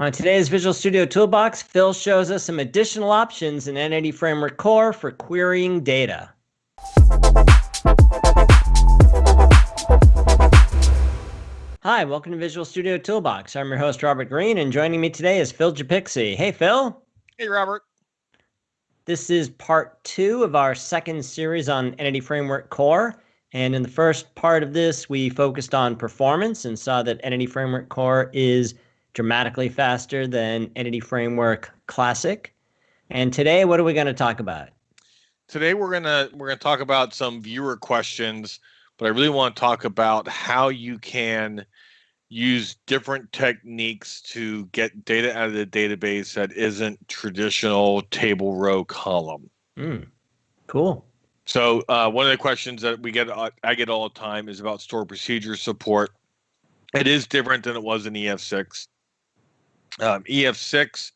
On today's Visual Studio Toolbox, Phil shows us some additional options in Entity Framework Core for querying data. Hi, welcome to Visual Studio Toolbox. I'm your host, Robert Green, and joining me today is Phil Japikse. Hey, Phil. Hey, Robert. This is part two of our second series on Entity Framework Core. And in the first part of this, we focused on performance and saw that Entity Framework Core is dramatically faster than Entity Framework Classic. And today, what are we going to talk about? Today we're gonna we're gonna talk about some viewer questions, but I really want to talk about how you can use different techniques to get data out of the database that isn't traditional table row column. Mm, cool. So uh, one of the questions that we get uh, I get all the time is about stored procedure support. It is different than it was in EF6. Um, EF6,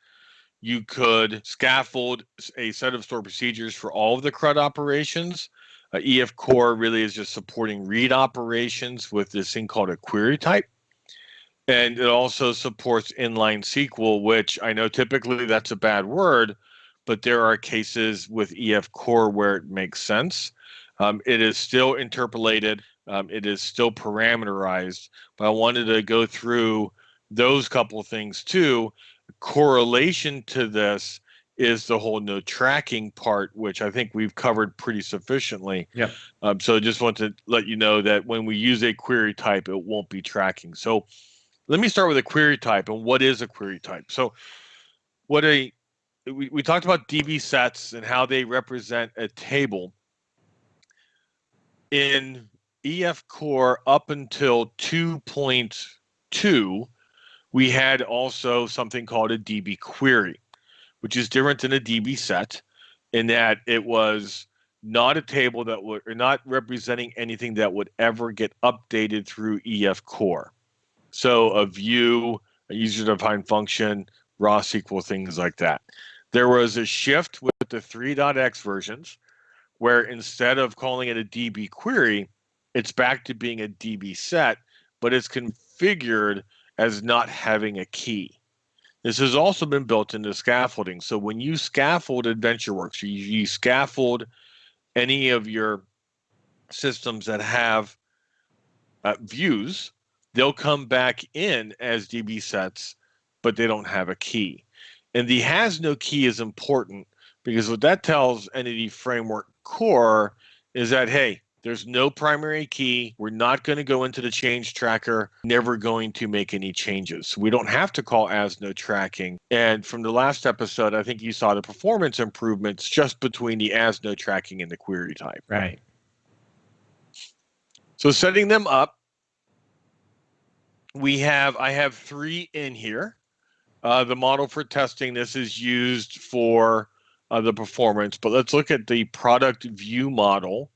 you could scaffold a set of store procedures for all of the CRUD operations. Uh, EF Core really is just supporting read operations with this thing called a query type. And it also supports inline SQL, which I know typically that's a bad word, but there are cases with EF Core where it makes sense. Um, it is still interpolated, um, it is still parameterized, but I wanted to go through those couple of things too. Correlation to this is the whole no tracking part, which I think we've covered pretty sufficiently. Yeah. Um, so just want to let you know that when we use a query type, it won't be tracking. So let me start with a query type and what is a query type. So what a we, we talked about DB sets and how they represent a table. In EF Core up until 2.2, we had also something called a DB query, which is different than a DB set in that it was not a table that would or not representing anything that would ever get updated through EF core. So a view, a user defined function, raw SQL, things like that. There was a shift with the 3.x versions where instead of calling it a DB query, it's back to being a DB set, but it's configured as not having a key. This has also been built into scaffolding. So when you scaffold AdventureWorks, you, you scaffold any of your systems that have uh, views, they'll come back in as DB sets, but they don't have a key. And the has no key is important because what that tells Entity Framework Core is that, hey, there's no primary key. We're not going to go into the change tracker, never going to make any changes. We don't have to call as no tracking. And from the last episode, I think you saw the performance improvements just between the as no tracking and the query type. Right. So setting them up, we have, I have three in here. Uh, the model for testing this is used for uh, the performance, but let's look at the product view model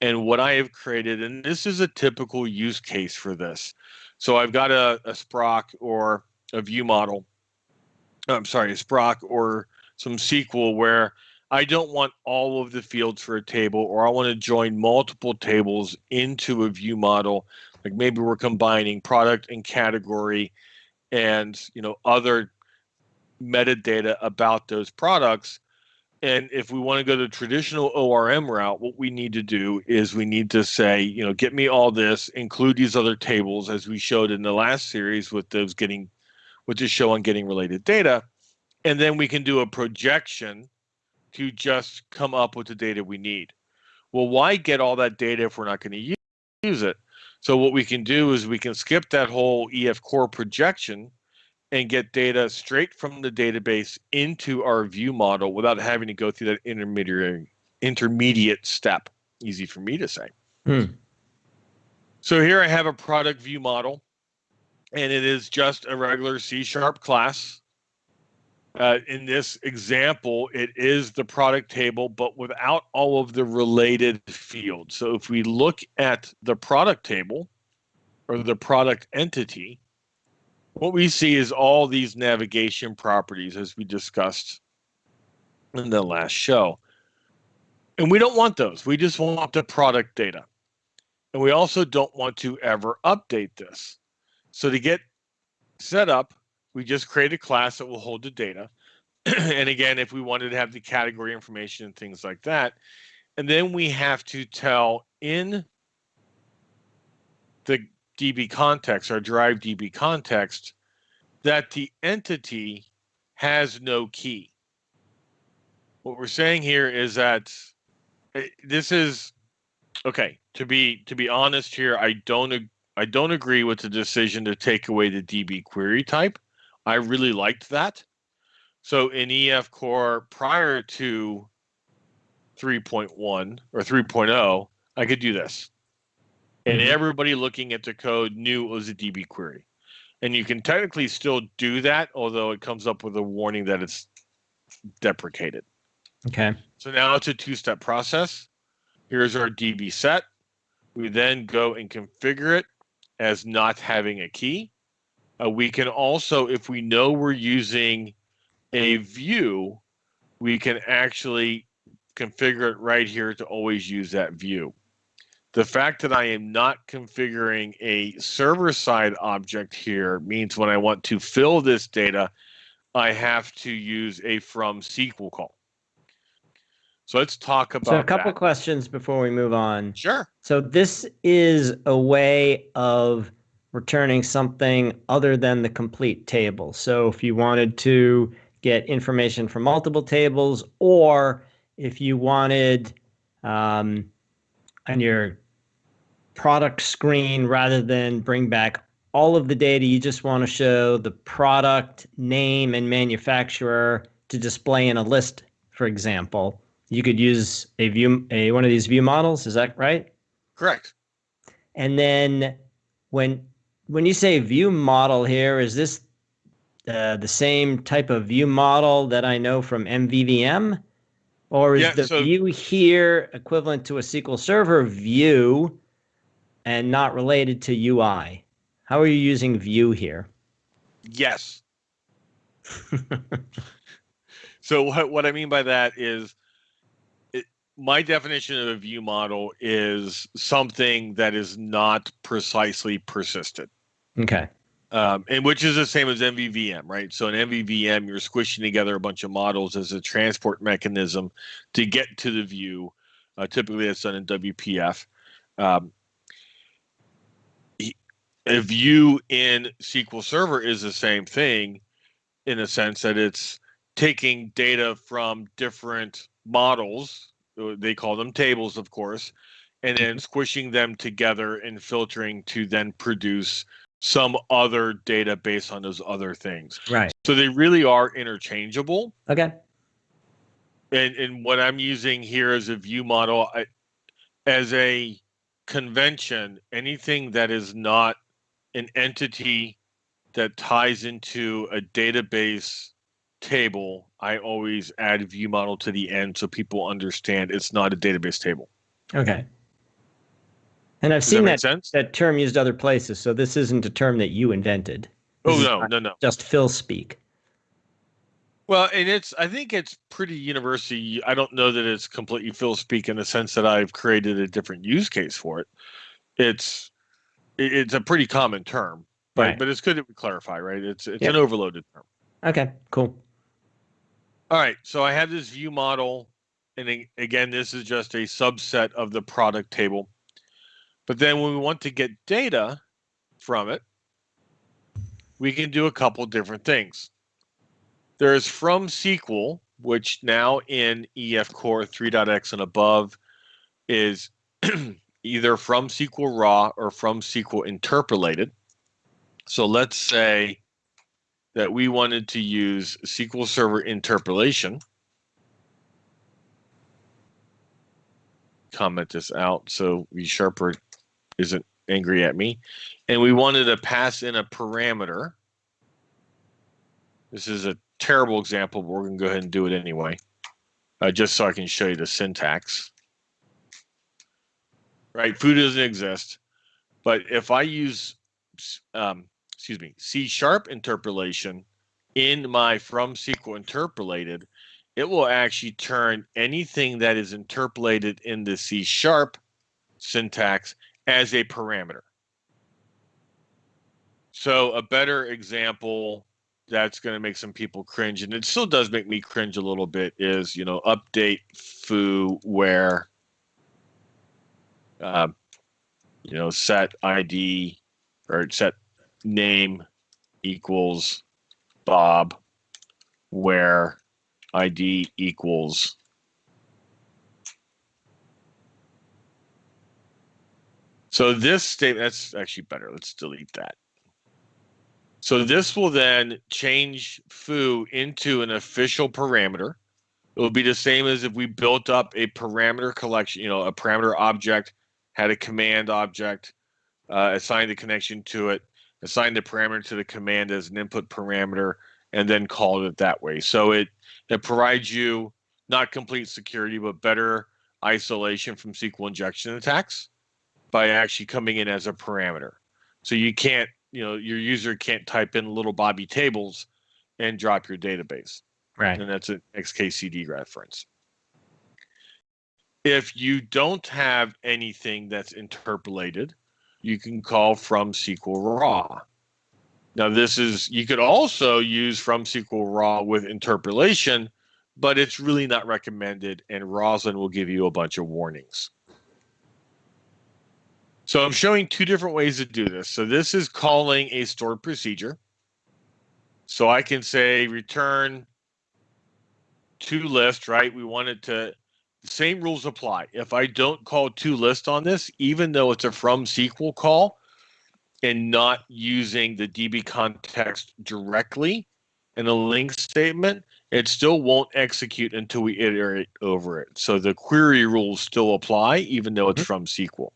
and what I have created, and this is a typical use case for this. So I've got a, a sproc or a view model. I'm sorry, a sproc or some SQL where I don't want all of the fields for a table, or I want to join multiple tables into a view model. Like maybe we're combining product and category and you know other metadata about those products and if we want to go the traditional ORM route, what we need to do is we need to say, you know, get me all this, include these other tables as we showed in the last series with those getting, with the show on getting related data. And then we can do a projection to just come up with the data we need. Well, why get all that data if we're not going to use it? So what we can do is we can skip that whole EF core projection and get data straight from the database into our view model without having to go through that intermediary intermediate step. Easy for me to say. Hmm. So here I have a product view model, and it is just a regular C sharp class. Uh, in this example, it is the product table, but without all of the related fields. So if we look at the product table or the product entity, what we see is all these navigation properties as we discussed in the last show. And we don't want those. We just want the product data. And we also don't want to ever update this. So to get set up, we just create a class that will hold the data. and again, if we wanted to have the category information and things like that, and then we have to tell in the DB context, our derived DB context, that the entity has no key. What we're saying here is that eh, this is okay. To be to be honest here, I don't I don't agree with the decision to take away the DB query type. I really liked that. So in EF Core prior to 3.1 or 3.0, I could do this. And mm-hmm. everybody looking at the code knew it was a DB query. And you can technically still do that, although it comes up with a warning that it's deprecated. Okay. So now it's a two step process. Here's our DB set. We then go and configure it as not having a key. Uh, we can also, if we know we're using a view, we can actually configure it right here to always use that view. The fact that I am not configuring a server side object here means when I want to fill this data, I have to use a from SQL call. So let's talk about So a couple that. questions before we move on. Sure. So this is a way of returning something other than the complete table. So if you wanted to get information from multiple tables, or if you wanted um, on your product screen, rather than bring back all of the data, you just want to show the product name and manufacturer to display in a list, for example. You could use a view, a one of these view models. Is that right? Correct. And then when when you say view model here, is this uh, the same type of view model that I know from MVVM? Or is yeah, the so, view here equivalent to a SQL Server view and not related to UI? How are you using view here? Yes. so what, what I mean by that is it, my definition of a view model is something that is not precisely persistent. Okay. Um, and which is the same as MVVM, right? So in MVVM, you're squishing together a bunch of models as a transport mechanism to get to the view. Uh, typically, that's done in WPF. Um, a view in SQL Server is the same thing in the sense that it's taking data from different models. Uh, they call them tables, of course, and then squishing them together and filtering to then produce some other data based on those other things. Right. So they really are interchangeable. Okay. And and what I'm using here as a view model, I, as a convention, anything that is not an entity that ties into a database table, I always add view model to the end so people understand it's not a database table. Okay. And I've Does seen that, that, that term used other places, so this isn't a term that you invented. This oh no, no, no. Just Phil speak. Well, and it's I think it's pretty university. I don't know that it's completely Phil speak in the sense that I've created a different use case for it. It's it's a pretty common term, but right. but it's good to clarify, right? It's it's yep. an overloaded term. Okay, cool. All right, so I have this view model, and again, this is just a subset of the product table. But then when we want to get data from it, we can do a couple different things. There's from SQL, which now in EF Core 3.x and above is either from SQL raw or from SQL interpolated. So let's say that we wanted to use SQL Server interpolation. Comment this out so ReSharper isn't angry at me. And we wanted to pass in a parameter. This is a terrible example, but we're going to go ahead and do it anyway, uh, just so I can show you the syntax. Right, foo doesn't exist, but if I use, um, excuse me, C sharp interpolation in my from SQL interpolated, it will actually turn anything that is interpolated in the C sharp syntax as a parameter. So a better example that's going to make some people cringe, and it still does make me cringe a little bit. Is you know update foo where, uh, you know set ID or set name equals Bob, where ID equals So this statement, that's actually better. Let's delete that. So this will then change foo into an official parameter. It will be the same as if we built up a parameter collection, you know, a parameter object, had a command object, uh, assigned a connection to it, assigned the parameter to the command as an input parameter, and then called it that way. So it it provides you not complete security, but better isolation from SQL injection attacks by actually coming in as a parameter. So you can't, you know, your user can't type in little Bobby tables and drop your database. Right. And that's an XKCD reference. If you don't have anything that's interpolated, you can call from SQL raw. Now, this is, you could also use from SQL raw with interpolation, but it's really not recommended, and Roslyn will give you a bunch of warnings. So I'm showing two different ways to do this. So this is calling a stored procedure. So I can say return to list, right? We want it to, same rules apply. If I don't call to list on this, even though it's a from SQL call and not using the DB context directly in a LINQ statement, it still won't execute until we iterate over it. So the query rules still apply, even though it's mm-hmm. from SQL.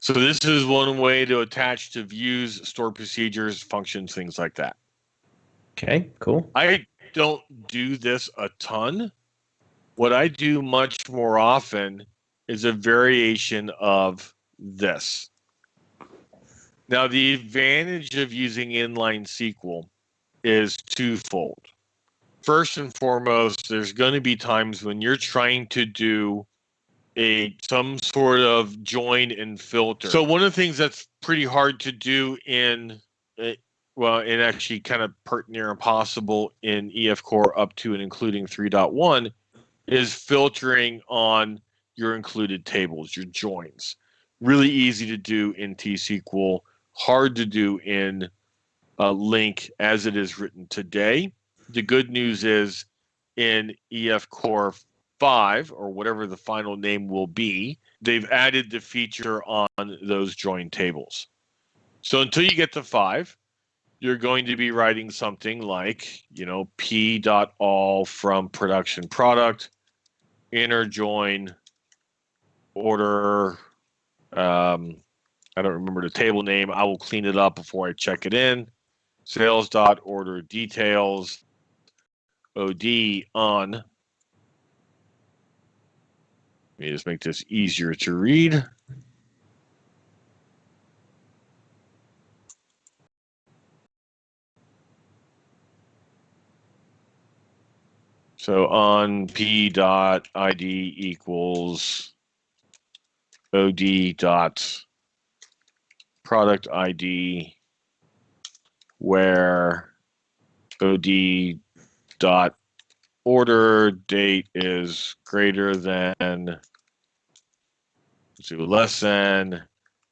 So this is one way to attach to views, stored procedures, functions, things like that. Okay, cool. I don't do this a ton. What I do much more often is a variation of this. Now, the advantage of using inline SQL is twofold. First and foremost, there's going to be times when you're trying to do a some sort of join and filter. So one of the things that's pretty hard to do in eh, well, and actually kind of pert near impossible in EF Core up to and including 3.1 is filtering on your included tables, your joins. Really easy to do in T-SQL, hard to do in uh, LINQ as it is written today. The good news is in EF Core 5 or whatever the final name will be, they've added the feature on those join tables. So until you get to 5, you're going to be writing something like, you know, p dot all from production product, inner join order. Um, I don't remember the table name. I will clean it up before I check it in. Sales dot order details. OD on let me just make this easier to read. So on p dot id equals od dot product id where od dot order date is greater than to less than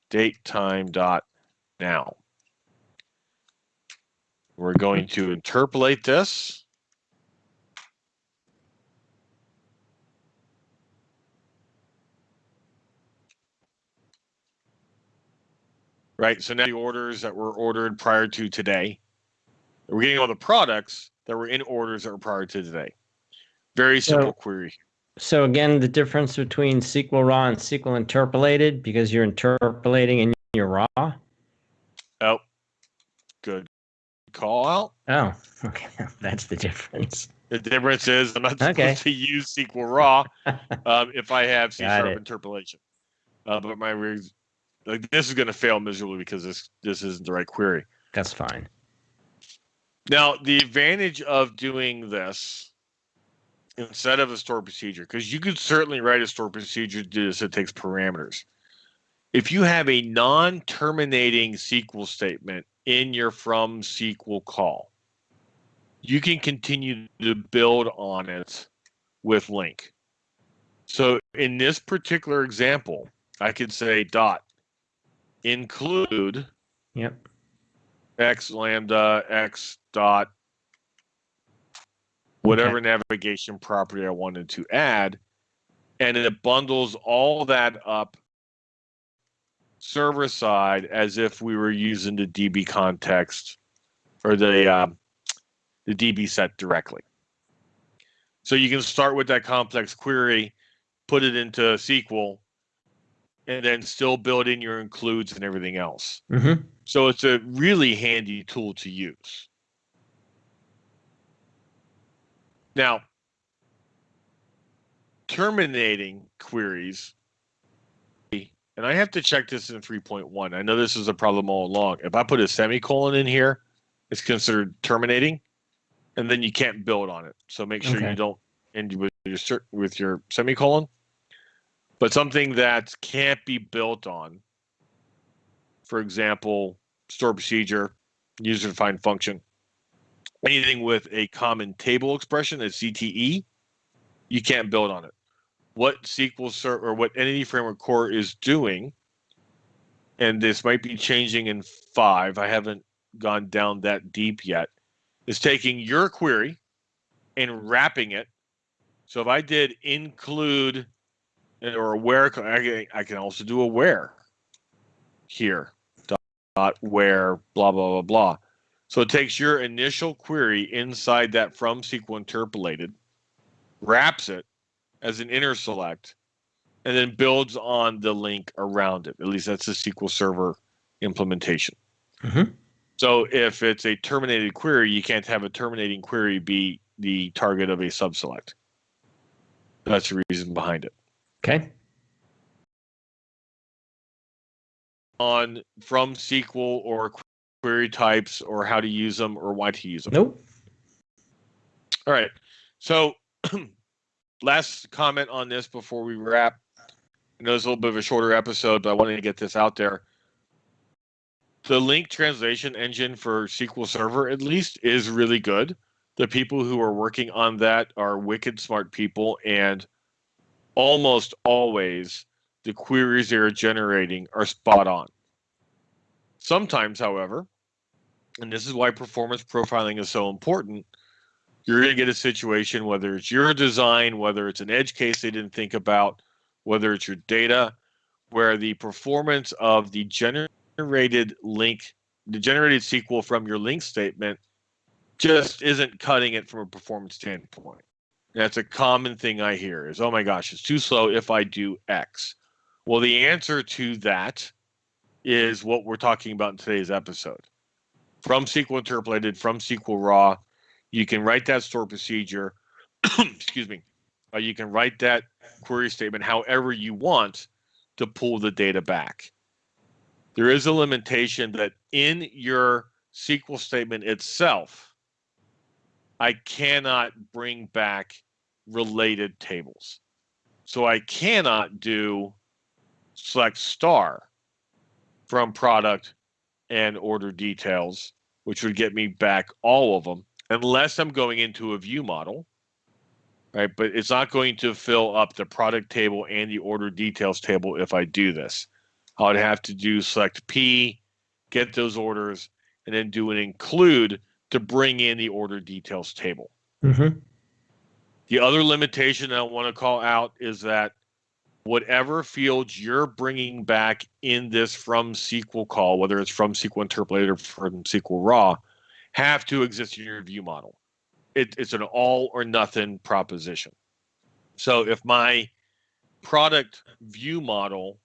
date time dot now. We're going to interpolate this. Right, so now the orders that were ordered prior to today, we're getting all the products that were in orders that were prior to today. Very simple so, query. So again, the difference between SQL raw and SQL interpolated because you're interpolating in your raw. Oh, good call out. Oh, okay, that's the difference. The difference is I'm not supposed to use SQL raw um, if I have C sharp interpolation. Uh, but my like this is going to fail miserably because this this isn't the right query. That's fine. Now the advantage of doing this instead of a stored procedure because you could certainly write a stored procedure to do this it takes parameters if you have a non-terminating sql statement in your from SQL call. You can continue to build on it with LINQ. So in this particular example, I could say dot include Yep. x lambda x dot whatever navigation property I wanted to add, and it bundles all that up server side as if we were using the DB context or the uh, the DB set directly. So you can start with that complex query, put it into SQL, and then still build in your includes and everything else. Mm-hmm. So it's a really handy tool to use. Now, terminating queries, and I have to check this in 3.1. I know this is a problem all along. If I put a semicolon in here, it's considered terminating, and then you can't build on it. So make sure Okay. you don't end with your with your semicolon. But something that can't be built on, for example, store procedure, user defined function, anything with a common table expression, a CTE, you can't build on it. What SQL Server or what Entity Framework Core is doing, and this might be changing in five, I haven't gone down that deep yet, is taking your query and wrapping it. So if I did include or where, I can, I can also do a where here dot where blah blah blah blah. So it takes your initial query inside that from SQL interpolated, wraps it as an inner select, and then builds on the LINQ around it. At least that's the SQL Server implementation. Mm-hmm. So if it's a terminated query, you can't have a terminating query be the target of a subselect. That's the reason behind it. Okay. On from SQL or query types or how to use them or why to use them. Nope. All right. So, last comment on this before we wrap. I know it's a little bit of a shorter episode, but I wanted to get this out there. The LINQ translation engine for SQL Server, at least, is really good. The people who are working on that are wicked smart people, and almost always the queries they are generating are spot on. Sometimes, however, and this is why performance profiling is so important you're going to get a situation whether it's your design, whether it's an edge case they didn't think about, whether it's your data, where the performance of the generated LINQ, the generated SQL from your LINQ statement just isn't cutting it from a performance standpoint. That's a common thing I hear is, oh my gosh, it's too slow if I do X. Well, the answer to that is what we're talking about in today's episode. From SQL interpolated, from SQL raw, you can write that store procedure excuse me uh, you can write that query statement however you want to pull the data back there is a limitation that in your sql statement itself i cannot bring back related tables so i cannot do select star from product and order details which would get me back all of them unless I'm going into a view model, right? But it's not going to fill up the product table and the order details table if I do this. I would have to do select P, get those orders, and then do an include to bring in the order details table. Mm-hmm. The other limitation I want to call out is that whatever fields you're bringing back in this from SQL call, whether it's from SQL interpolated or from SQL raw, have to exist in your view model. It, it's an all or nothing proposition. So if my product view model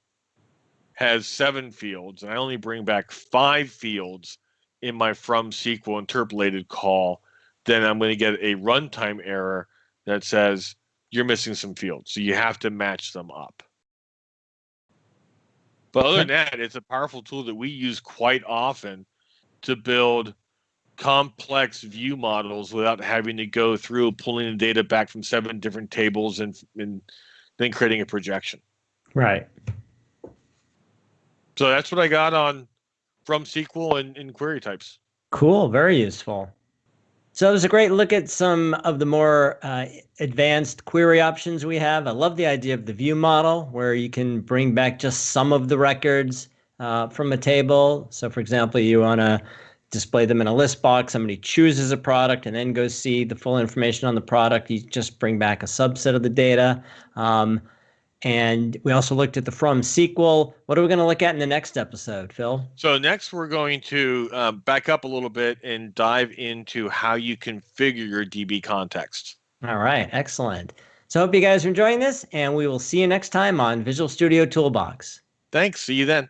has seven fields and I only bring back five fields in my from SQL interpolated call, then I'm going to get a runtime error that says you're missing some fields. So you have to match them up. But other than that, it's a powerful tool that we use quite often to build complex view models without having to go through pulling the data back from seven different tables and, and then creating a projection. Right. So that's what I got on from SQL and, and query types. Cool, very useful. So it was a great look at some of the more uh, advanced query options we have. I love the idea of the view model where you can bring back just some of the records uh, from a table. So for example, you want to display them in a list box. Somebody chooses a product and then goes see the full information on the product. You just bring back a subset of the data. Um, and we also looked at the from SQL. What are we going to look at in the next episode, Phil? So next we're going to um, back up a little bit and dive into how you configure your DB context. All right, excellent. So hope you guys are enjoying this, and we will see you next time on Visual Studio Toolbox. Thanks. See you then.